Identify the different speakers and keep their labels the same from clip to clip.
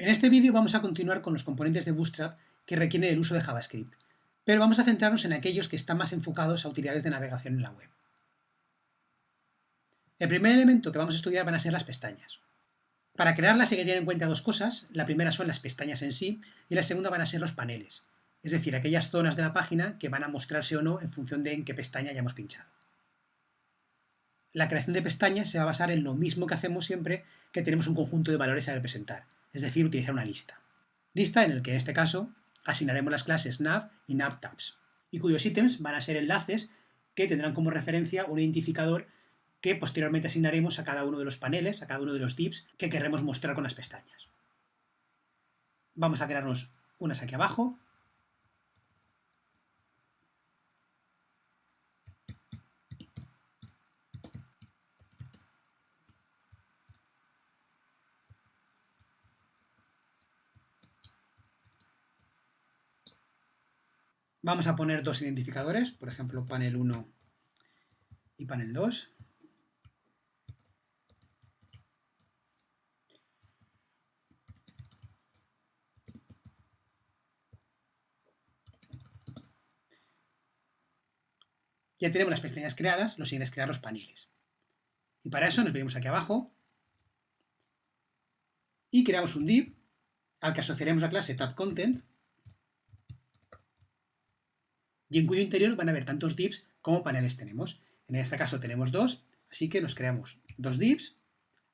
Speaker 1: En este vídeo vamos a continuar con los componentes de Bootstrap que requieren el uso de JavaScript, pero vamos a centrarnos en aquellos que están más enfocados a utilidades de navegación en la web. El primer elemento que vamos a estudiar van a ser las pestañas. Para crearlas hay que tener en cuenta dos cosas, la primera son las pestañas en sí y la segunda van a ser los paneles, es decir, aquellas zonas de la página que van a mostrarse o no en función de en qué pestaña hayamos pinchado. La creación de pestañas se va a basar en lo mismo que hacemos siempre que tenemos un conjunto de valores a representar, es decir, utilizar una lista. Lista en el que en este caso asignaremos las clases nav y navtabs, y cuyos ítems van a ser enlaces que tendrán como referencia un identificador que posteriormente asignaremos a cada uno de los paneles, a cada uno de los divs que querremos mostrar con las pestañas. Vamos a crearnos unas aquí abajo, Vamos a poner dos identificadores, por ejemplo, panel 1 y panel 2. Ya tenemos las pestañas creadas, lo siguiente es crear los paneles. Y para eso nos venimos aquí abajo y creamos un div al que asociaremos la clase tabContent y en cuyo interior van a haber tantos divs como paneles tenemos. En este caso tenemos dos, así que nos creamos dos divs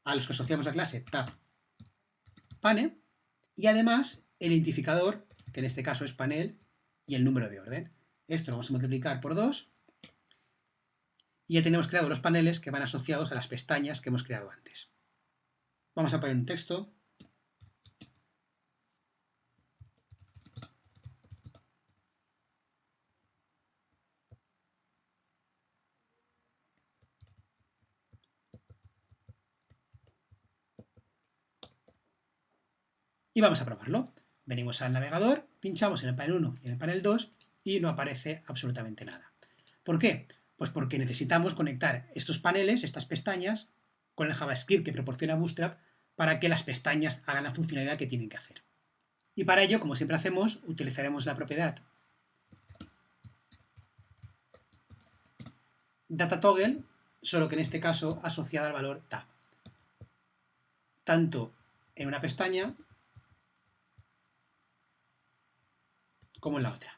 Speaker 1: a los que asociamos la clase tab pane y además el identificador, que en este caso es panel, y el número de orden. Esto lo vamos a multiplicar por 2 y ya tenemos creado los paneles que van asociados a las pestañas que hemos creado antes. Vamos a poner un texto y vamos a probarlo. Venimos al navegador, pinchamos en el panel 1 y en el panel 2 y no aparece absolutamente nada. ¿Por qué? Pues porque necesitamos conectar estos paneles, estas pestañas, con el JavaScript que proporciona Bootstrap para que las pestañas hagan la funcionalidad que tienen que hacer. Y para ello, como siempre hacemos, utilizaremos la propiedad DataToggle, solo que en este caso asociada al valor tab. Tanto en una pestaña como en la otra.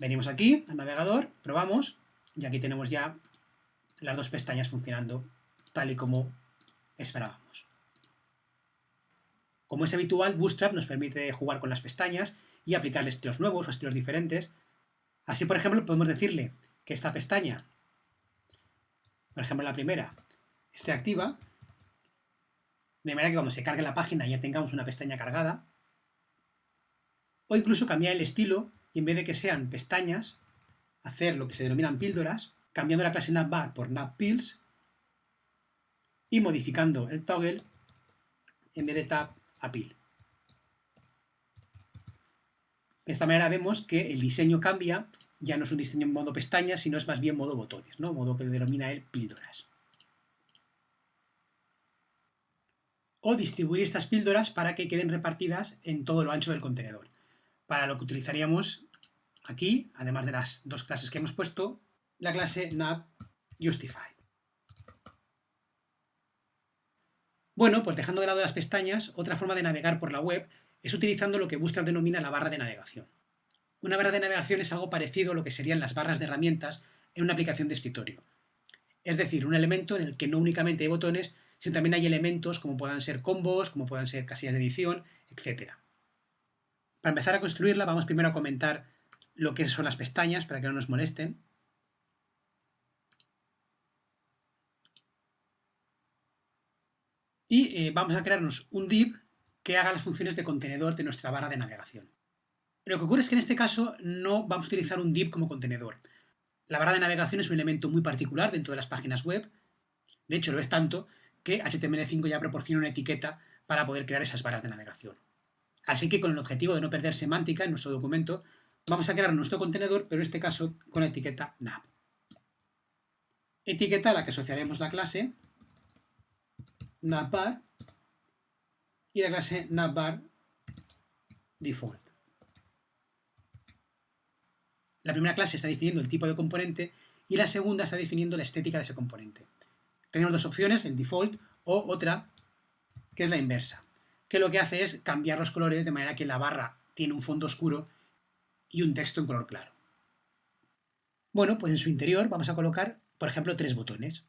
Speaker 1: Venimos aquí al navegador, probamos, y aquí tenemos ya las dos pestañas funcionando tal y como esperábamos. Como es habitual, Bootstrap nos permite jugar con las pestañas y aplicarle estilos nuevos o estilos diferentes. Así, por ejemplo, podemos decirle que esta pestaña, por ejemplo la primera, esté activa, de manera que cuando se cargue la página ya tengamos una pestaña cargada, o incluso cambiar el estilo y en vez de que sean pestañas, hacer lo que se denominan píldoras, cambiando la clase navbar por navpills y modificando el toggle en vez de tab a pill. De esta manera vemos que el diseño cambia, ya no es un diseño en modo pestañas, sino es más bien modo botones, ¿no? modo que denomina él píldoras. O distribuir estas píldoras para que queden repartidas en todo lo ancho del contenedor para lo que utilizaríamos aquí, además de las dos clases que hemos puesto, la clase navJustify. Bueno, pues dejando de lado las pestañas, otra forma de navegar por la web es utilizando lo que Bootstrap denomina la barra de navegación. Una barra de navegación es algo parecido a lo que serían las barras de herramientas en una aplicación de escritorio. Es decir, un elemento en el que no únicamente hay botones, sino también hay elementos como puedan ser combos, como puedan ser casillas de edición, etc. Para empezar a construirla vamos primero a comentar lo que son las pestañas para que no nos molesten. Y eh, vamos a crearnos un div que haga las funciones de contenedor de nuestra barra de navegación. Lo que ocurre es que en este caso no vamos a utilizar un div como contenedor. La barra de navegación es un elemento muy particular dentro de las páginas web. De hecho, lo es tanto que HTML5 ya proporciona una etiqueta para poder crear esas barras de navegación. Así que con el objetivo de no perder semántica en nuestro documento, vamos a crear nuestro contenedor, pero en este caso con la etiqueta nav. Etiqueta a la que asociaremos la clase navbar y la clase navbar default. La primera clase está definiendo el tipo de componente y la segunda está definiendo la estética de ese componente. Tenemos dos opciones, el default o otra que es la inversa, que lo que hace es cambiar los colores de manera que la barra tiene un fondo oscuro y un texto en color claro. Bueno, pues en su interior vamos a colocar, por ejemplo, tres botones.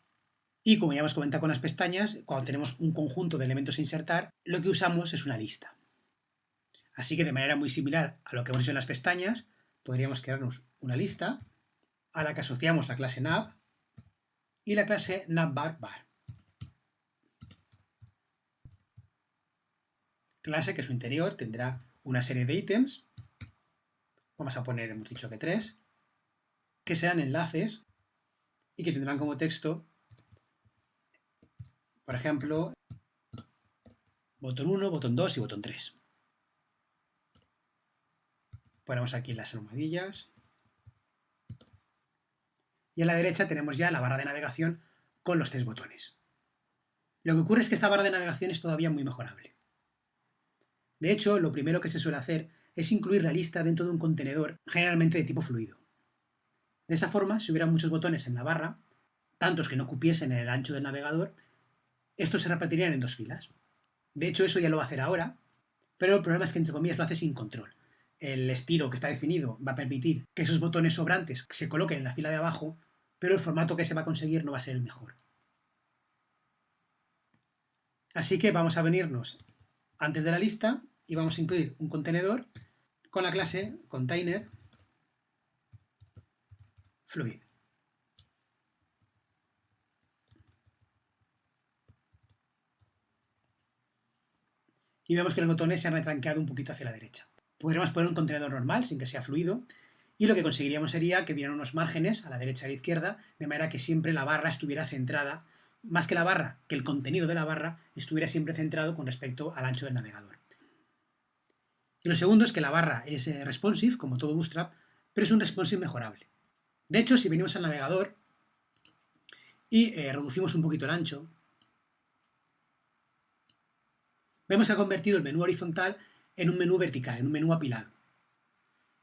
Speaker 1: Y como ya hemos comentado con las pestañas, cuando tenemos un conjunto de elementos a insertar, lo que usamos es una lista. Así que de manera muy similar a lo que hemos hecho en las pestañas, podríamos crearnos una lista a la que asociamos la clase nav y la clase navbar Clase que su interior tendrá una serie de ítems, vamos a poner, hemos dicho que tres, que sean enlaces y que tendrán como texto, por ejemplo, botón 1, botón 2 y botón 3. Ponemos aquí las almohadillas. Y a la derecha tenemos ya la barra de navegación con los tres botones. Lo que ocurre es que esta barra de navegación es todavía muy mejorable. De hecho, lo primero que se suele hacer es incluir la lista dentro de un contenedor, generalmente de tipo fluido. De esa forma, si hubiera muchos botones en la barra, tantos que no cupiesen en el ancho del navegador, estos se repartirían en dos filas. De hecho, eso ya lo va a hacer ahora, pero el problema es que, entre comillas, lo hace sin control. El estilo que está definido va a permitir que esos botones sobrantes se coloquen en la fila de abajo, pero el formato que se va a conseguir no va a ser el mejor. Así que vamos a venirnos antes de la lista y vamos a incluir un contenedor con la clase container fluid. Y vemos que los botones se han retranqueado un poquito hacia la derecha. Podríamos poner un contenedor normal, sin que sea fluido, y lo que conseguiríamos sería que vieran unos márgenes a la derecha y a la izquierda, de manera que siempre la barra estuviera centrada, más que la barra, que el contenido de la barra estuviera siempre centrado con respecto al ancho del navegador. Y lo segundo es que la barra es eh, responsive, como todo Bootstrap, pero es un responsive mejorable. De hecho, si venimos al navegador y eh, reducimos un poquito el ancho, vemos que ha convertido el menú horizontal en un menú vertical, en un menú apilado.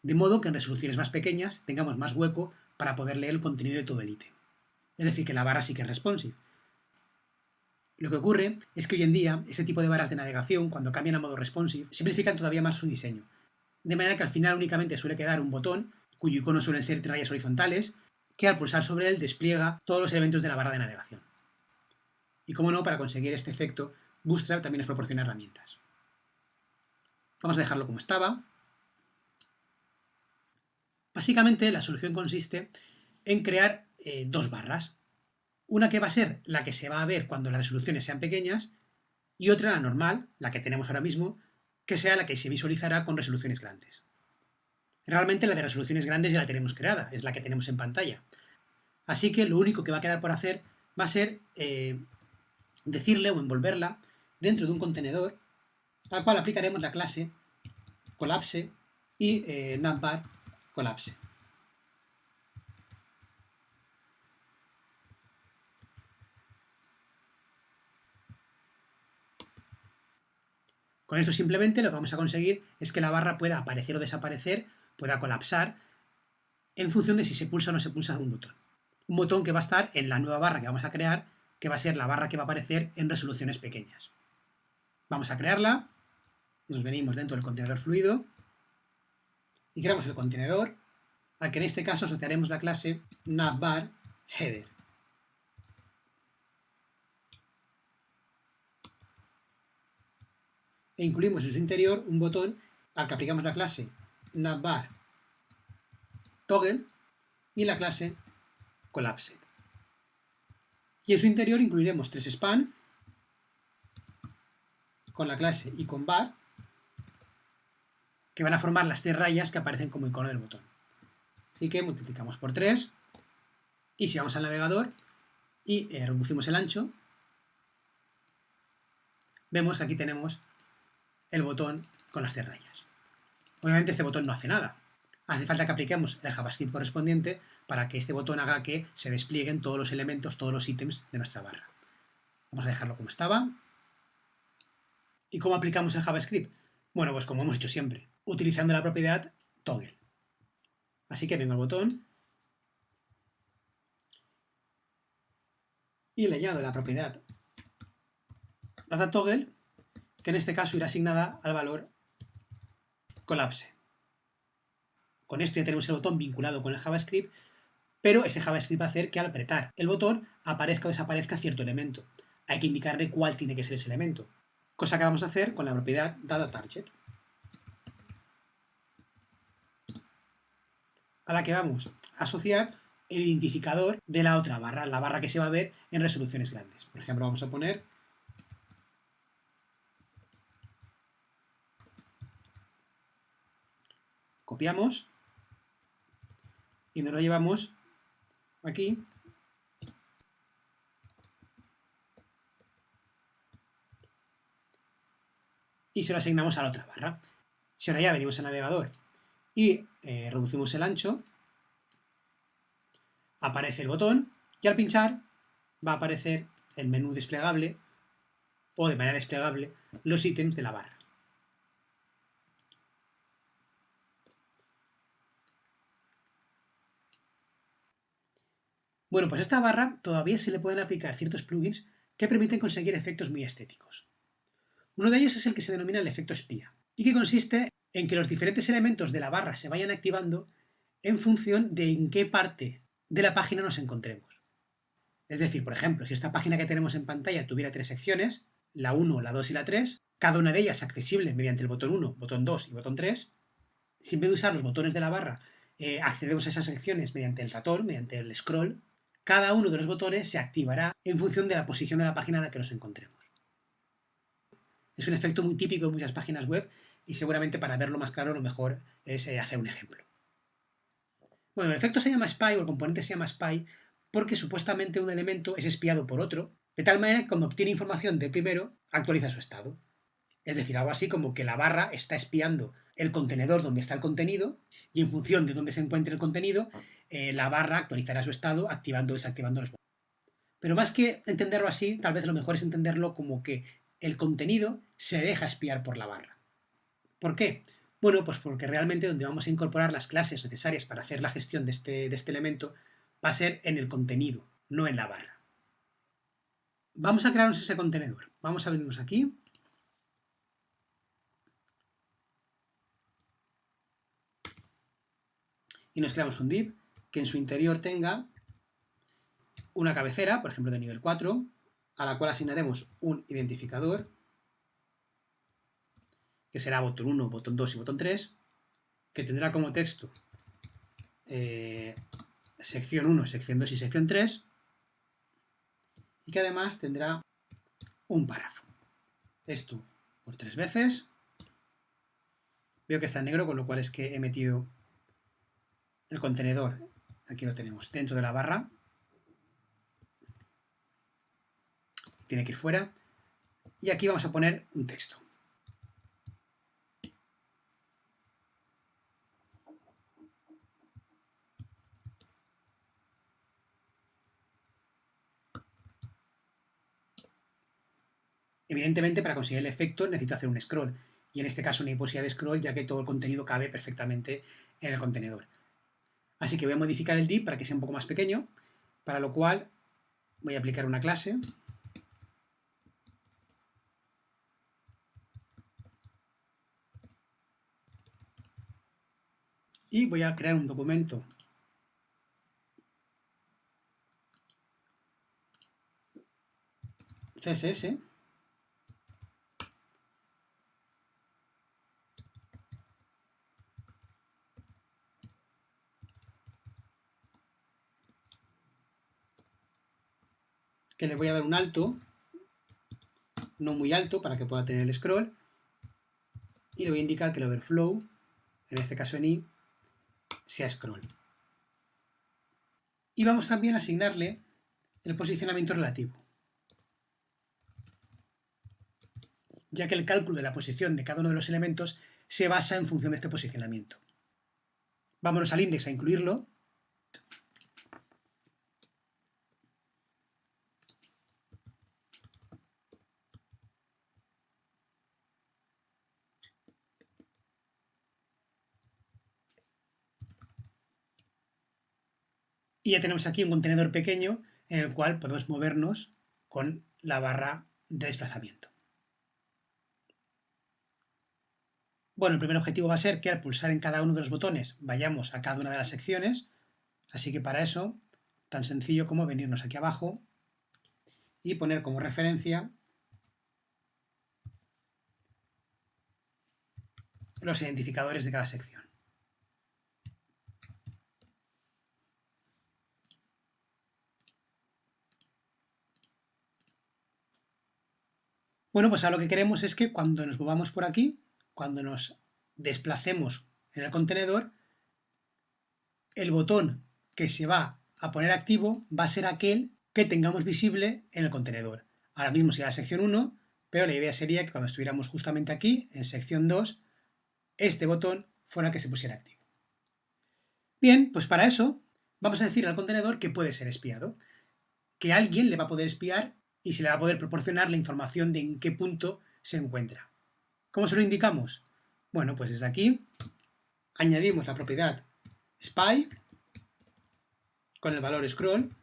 Speaker 1: De modo que en resoluciones más pequeñas tengamos más hueco para poder leer el contenido de todo el ítem. Es decir, que la barra sí que es responsive. Lo que ocurre es que hoy en día, este tipo de barras de navegación, cuando cambian a modo responsive, simplifican todavía más su diseño. De manera que al final únicamente suele quedar un botón cuyo icono suelen ser rayas horizontales, que al pulsar sobre él despliega todos los elementos de la barra de navegación. Y como no, para conseguir este efecto, Bootstrap también nos proporciona herramientas. Vamos a dejarlo como estaba. Básicamente la solución consiste en crear eh, dos barras. Una que va a ser la que se va a ver cuando las resoluciones sean pequeñas y otra la normal, la que tenemos ahora mismo, que sea la que se visualizará con resoluciones grandes. Realmente la de resoluciones grandes ya la tenemos creada, es la que tenemos en pantalla. Así que lo único que va a quedar por hacer va a ser eh, decirle o envolverla dentro de un contenedor al cual aplicaremos la clase collapse y eh, collapse. Con esto simplemente lo que vamos a conseguir es que la barra pueda aparecer o desaparecer pueda colapsar en función de si se pulsa o no se pulsa un botón. Un botón que va a estar en la nueva barra que vamos a crear, que va a ser la barra que va a aparecer en resoluciones pequeñas. Vamos a crearla, nos venimos dentro del contenedor fluido y creamos el contenedor, al que en este caso asociaremos la clase navbar header. E incluimos en su interior un botón al que aplicamos la clase navbar toggle y la clase collapsed. Y en su interior incluiremos tres span con la clase iconbar que van a formar las tres rayas que aparecen como icono del botón. Así que multiplicamos por 3 y si vamos al navegador y eh, reducimos el ancho, vemos que aquí tenemos el botón con las tres rayas. Obviamente este botón no hace nada. Hace falta que apliquemos el JavaScript correspondiente para que este botón haga que se desplieguen todos los elementos, todos los ítems de nuestra barra. Vamos a dejarlo como estaba. ¿Y cómo aplicamos el JavaScript? Bueno, pues como hemos hecho siempre, utilizando la propiedad toggle. Así que vengo al botón y le añado la propiedad toggle, que en este caso irá asignada al valor collapse. Con esto ya tenemos el botón vinculado con el JavaScript, pero ese JavaScript va a hacer que al apretar el botón aparezca o desaparezca cierto elemento. Hay que indicarle cuál tiene que ser ese elemento, cosa que vamos a hacer con la propiedad dataTarget, a la que vamos a asociar el identificador de la otra barra, la barra que se va a ver en resoluciones grandes. Por ejemplo, vamos a poner copiamos y nos lo llevamos aquí y se lo asignamos a la otra barra. Si ahora ya venimos al navegador y eh, reducimos el ancho, aparece el botón y al pinchar va a aparecer el menú desplegable o de manera desplegable los ítems de la barra. Bueno, pues a esta barra todavía se le pueden aplicar ciertos plugins que permiten conseguir efectos muy estéticos. Uno de ellos es el que se denomina el efecto espía, y que consiste en que los diferentes elementos de la barra se vayan activando en función de en qué parte de la página nos encontremos. Es decir, por ejemplo, si esta página que tenemos en pantalla tuviera tres secciones, la 1, la 2 y la 3, cada una de ellas accesible mediante el botón 1, botón 2 y botón 3, si en vez de usar los botones de la barra eh, accedemos a esas secciones mediante el ratón, mediante el scroll, cada uno de los botones se activará en función de la posición de la página en la que nos encontremos. Es un efecto muy típico en muchas páginas web y seguramente para verlo más claro lo mejor es eh, hacer un ejemplo. Bueno, el efecto se llama spy o el componente se llama spy porque supuestamente un elemento es espiado por otro, de tal manera que cuando obtiene información del primero, actualiza su estado. Es decir, algo así como que la barra está espiando el contenedor donde está el contenido y en función de dónde se encuentre el contenido, eh, la barra actualizará su estado activando o desactivando los botones. Pero más que entenderlo así, tal vez lo mejor es entenderlo como que el contenido se deja espiar por la barra. ¿Por qué? Bueno, pues porque realmente donde vamos a incorporar las clases necesarias para hacer la gestión de este, de este elemento va a ser en el contenido, no en la barra. Vamos a crearnos ese contenedor. Vamos a venirnos aquí. Y nos creamos un div que en su interior tenga una cabecera, por ejemplo de nivel 4, a la cual asignaremos un identificador, que será botón 1, botón 2 y botón 3, que tendrá como texto eh, sección 1, sección 2 y sección 3, y que además tendrá un párrafo. Esto por tres veces. Veo que está en negro, con lo cual es que he metido el contenedor aquí lo tenemos, dentro de la barra. Tiene que ir fuera. Y aquí vamos a poner un texto. Evidentemente, para conseguir el efecto necesito hacer un scroll. Y en este caso no hay posibilidad de scroll, ya que todo el contenido cabe perfectamente en el contenedor. Así que voy a modificar el div para que sea un poco más pequeño, para lo cual voy a aplicar una clase. Y voy a crear un documento. CSS le voy a dar un alto, no muy alto para que pueda tener el scroll, y le voy a indicar que el overflow, en este caso en i, sea scroll. Y vamos también a asignarle el posicionamiento relativo, ya que el cálculo de la posición de cada uno de los elementos se basa en función de este posicionamiento. Vámonos al index a incluirlo, Y ya tenemos aquí un contenedor pequeño en el cual podemos movernos con la barra de desplazamiento. Bueno, el primer objetivo va a ser que al pulsar en cada uno de los botones vayamos a cada una de las secciones, así que para eso, tan sencillo como venirnos aquí abajo y poner como referencia los identificadores de cada sección. Bueno, pues ahora lo que queremos es que cuando nos movamos por aquí, cuando nos desplacemos en el contenedor, el botón que se va a poner activo va a ser aquel que tengamos visible en el contenedor. Ahora mismo sería la sección 1, pero la idea sería que cuando estuviéramos justamente aquí, en sección 2, este botón fuera el que se pusiera activo. Bien, pues para eso vamos a decir al contenedor que puede ser espiado, que alguien le va a poder espiar y se le va a poder proporcionar la información de en qué punto se encuentra. ¿Cómo se lo indicamos? Bueno, pues desde aquí añadimos la propiedad spy con el valor scroll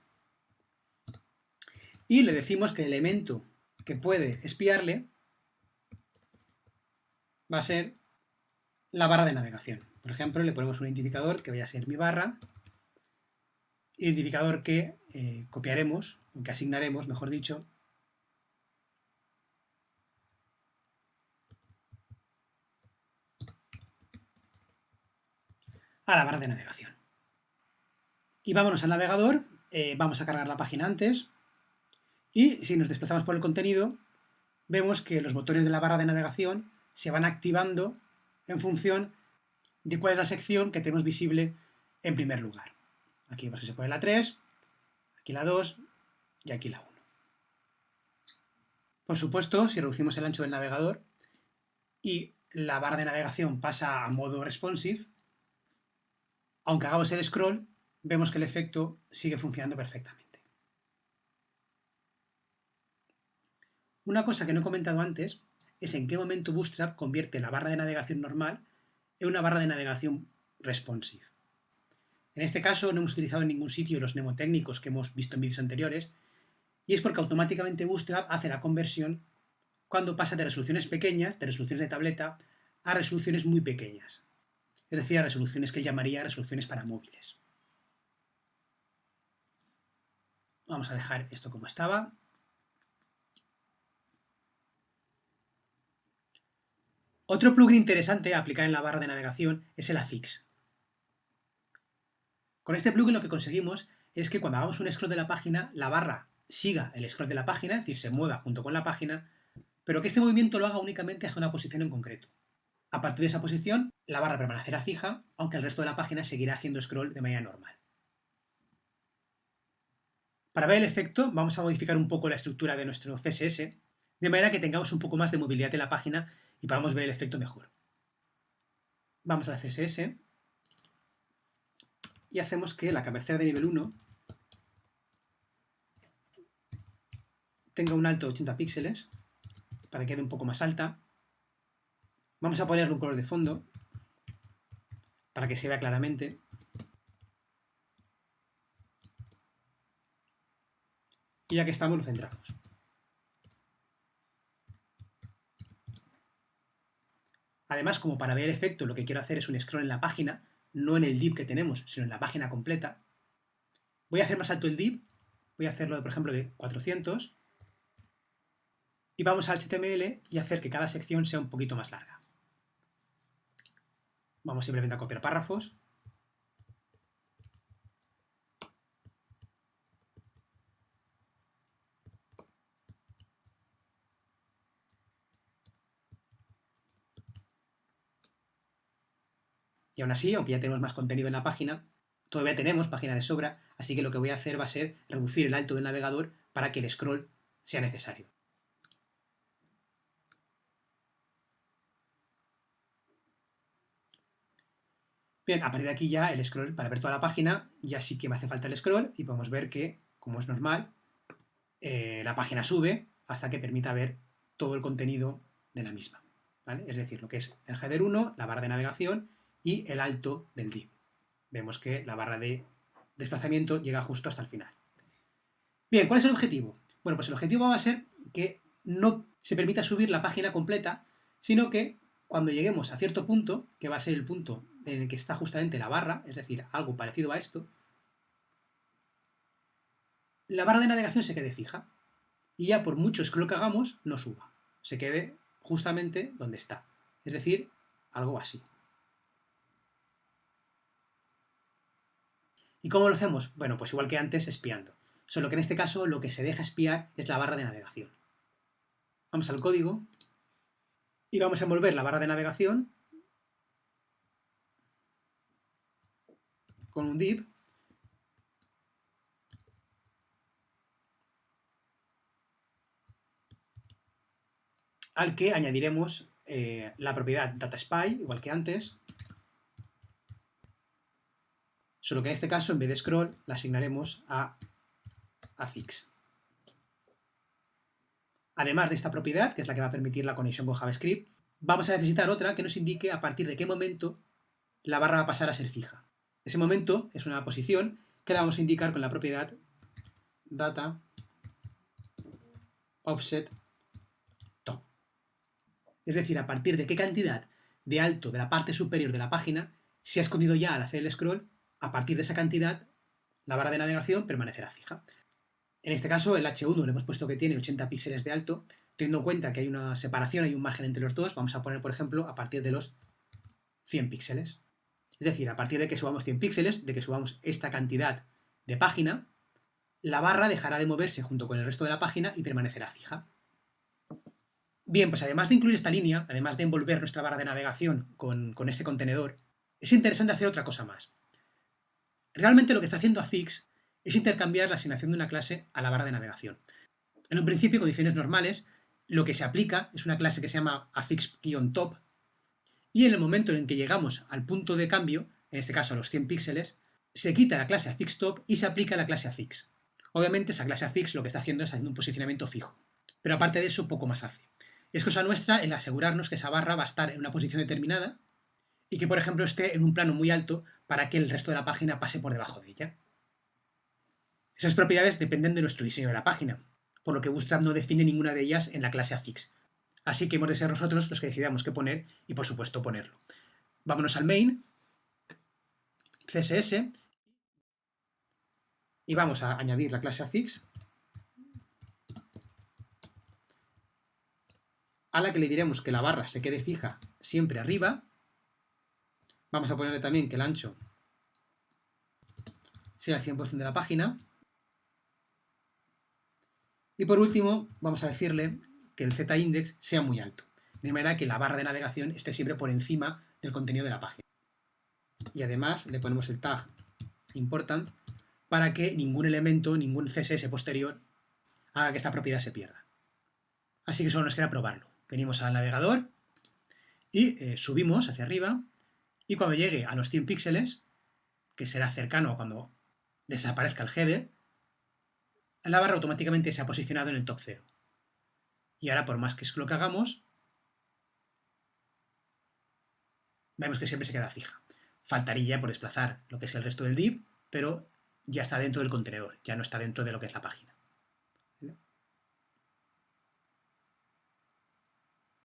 Speaker 1: y le decimos que el elemento que puede espiarle va a ser la barra de navegación. Por ejemplo, le ponemos un identificador que vaya a ser mi barra, identificador que eh, copiaremos, que asignaremos, mejor dicho, a la barra de navegación. Y vámonos al navegador, eh, vamos a cargar la página antes, y si nos desplazamos por el contenido, vemos que los botones de la barra de navegación se van activando en función de cuál es la sección que tenemos visible en primer lugar. Aquí pues, se pone la 3, aquí la 2 y aquí la 1. Por supuesto, si reducimos el ancho del navegador y la barra de navegación pasa a modo responsive, aunque hagamos el scroll, vemos que el efecto sigue funcionando perfectamente. Una cosa que no he comentado antes es en qué momento Bootstrap convierte la barra de navegación normal en una barra de navegación responsive. En este caso no hemos utilizado en ningún sitio los mnemotécnicos que hemos visto en vídeos anteriores, y es porque automáticamente Bootstrap hace la conversión cuando pasa de resoluciones pequeñas, de resoluciones de tableta, a resoluciones muy pequeñas es decir, resoluciones que él llamaría resoluciones para móviles. Vamos a dejar esto como estaba. Otro plugin interesante a aplicar en la barra de navegación es el affix. Con este plugin lo que conseguimos es que cuando hagamos un scroll de la página, la barra siga el scroll de la página, es decir, se mueva junto con la página, pero que este movimiento lo haga únicamente hasta una posición en concreto. A partir de esa posición, la barra permanecerá fija, aunque el resto de la página seguirá haciendo scroll de manera normal. Para ver el efecto, vamos a modificar un poco la estructura de nuestro CSS, de manera que tengamos un poco más de movilidad en la página y podamos ver el efecto mejor. Vamos a la CSS y hacemos que la cabecera de nivel 1 tenga un alto de 80 píxeles para que quede un poco más alta Vamos a ponerle un color de fondo para que se vea claramente. Y ya que estamos, lo centramos. Además, como para ver el efecto, lo que quiero hacer es un scroll en la página, no en el div que tenemos, sino en la página completa. Voy a hacer más alto el div, voy a hacerlo, por ejemplo, de 400, y vamos a HTML y hacer que cada sección sea un poquito más larga. Vamos simplemente a copiar párrafos. Y aún así, aunque ya tenemos más contenido en la página, todavía tenemos página de sobra, así que lo que voy a hacer va a ser reducir el alto del navegador para que el scroll sea necesario. Bien, a partir de aquí ya el scroll, para ver toda la página, ya sí que me hace falta el scroll y podemos ver que, como es normal, eh, la página sube hasta que permita ver todo el contenido de la misma. Es decir, lo que es el header 1, la barra de navegación y el alto del div. Vemos que la barra de desplazamiento llega justo hasta el final. Bien, ¿cuál es el objetivo? Bueno, pues el objetivo va a ser que no se permita subir la página completa, sino que cuando lleguemos a cierto punto, que va a ser el punto en el que está justamente la barra, es decir, algo parecido a esto, la barra de navegación se quede fija y ya por mucho scroll que hagamos, no suba, se quede justamente donde está, es decir, algo así. ¿Y cómo lo hacemos? Bueno, pues igual que antes, espiando. Solo que en este caso lo que se deja espiar es la barra de navegación. Vamos al código y vamos a envolver la barra de navegación con un div al que añadiremos eh, la propiedad DataSpy, igual que antes, solo que en este caso, en vez de scroll, la asignaremos a, a fix. Además de esta propiedad, que es la que va a permitir la conexión con JavaScript, vamos a necesitar otra que nos indique a partir de qué momento la barra va a pasar a ser fija. Ese momento es una posición que la vamos a indicar con la propiedad data offset top. Es decir, a partir de qué cantidad de alto de la parte superior de la página se ha escondido ya al hacer el scroll, a partir de esa cantidad la barra de navegación permanecerá fija. En este caso, el H1 le hemos puesto que tiene 80 píxeles de alto, teniendo en cuenta que hay una separación, hay un margen entre los dos, vamos a poner, por ejemplo, a partir de los 100 píxeles. Es decir, a partir de que subamos 100 píxeles, de que subamos esta cantidad de página, la barra dejará de moverse junto con el resto de la página y permanecerá fija. Bien, pues además de incluir esta línea, además de envolver nuestra barra de navegación con, con este contenedor, es interesante hacer otra cosa más. Realmente lo que está haciendo Affix es intercambiar la asignación de una clase a la barra de navegación. En un principio, condiciones normales, lo que se aplica es una clase que se llama affix-top y en el momento en que llegamos al punto de cambio, en este caso a los 100 píxeles, se quita la clase affix-top y se aplica la clase affix. Obviamente esa clase affix lo que está haciendo es haciendo un posicionamiento fijo, pero aparte de eso poco más hace. Es cosa nuestra el asegurarnos que esa barra va a estar en una posición determinada y que por ejemplo esté en un plano muy alto para que el resto de la página pase por debajo de ella. Esas propiedades dependen de nuestro diseño de la página, por lo que Bootstrap no define ninguna de ellas en la clase affix. Así que hemos de ser nosotros los que decidamos qué poner y, por supuesto, ponerlo. Vámonos al main, CSS, y vamos a añadir la clase affix, a la que le diremos que la barra se quede fija siempre arriba. Vamos a ponerle también que el ancho sea el 100% de la página. Y por último, vamos a decirle que el z-index sea muy alto, de manera que la barra de navegación esté siempre por encima del contenido de la página. Y además le ponemos el tag important para que ningún elemento, ningún CSS posterior haga que esta propiedad se pierda. Así que solo nos queda probarlo. Venimos al navegador y eh, subimos hacia arriba y cuando llegue a los 100 píxeles, que será cercano a cuando desaparezca el header, la barra automáticamente se ha posicionado en el top 0. Y ahora, por más que es lo que hagamos, vemos que siempre se queda fija. Faltaría por desplazar lo que es el resto del div, pero ya está dentro del contenedor, ya no está dentro de lo que es la página.